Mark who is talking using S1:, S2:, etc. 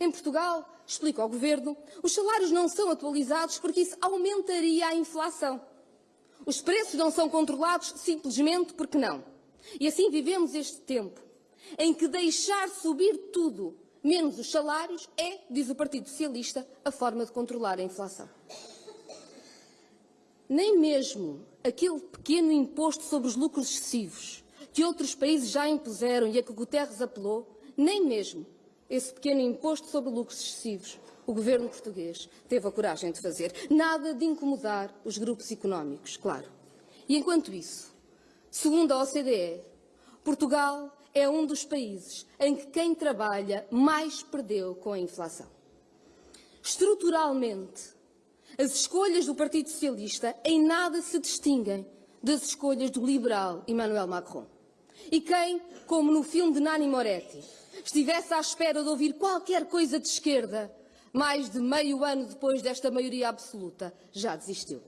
S1: Em Portugal, explica ao Governo, os salários não são atualizados porque isso aumentaria a inflação. Os preços não são controlados simplesmente porque não. E assim vivemos este tempo em que deixar subir tudo, menos os salários, é, diz o Partido Socialista, a forma de controlar a inflação. Nem mesmo aquele pequeno imposto sobre os lucros excessivos que outros países já impuseram e a que Guterres apelou, nem mesmo esse pequeno imposto sobre lucros excessivos o governo português teve a coragem de fazer. Nada de incomodar os grupos económicos, claro. E enquanto isso, segundo a OCDE, Portugal é um dos países em que quem trabalha mais perdeu com a inflação. Estruturalmente, as escolhas do Partido Socialista em nada se distinguem das escolhas do liberal Emmanuel Macron. E quem, como no filme de Nani Moretti, estivesse à espera de ouvir qualquer coisa de esquerda, mais de meio ano depois desta maioria absoluta, já desistiu.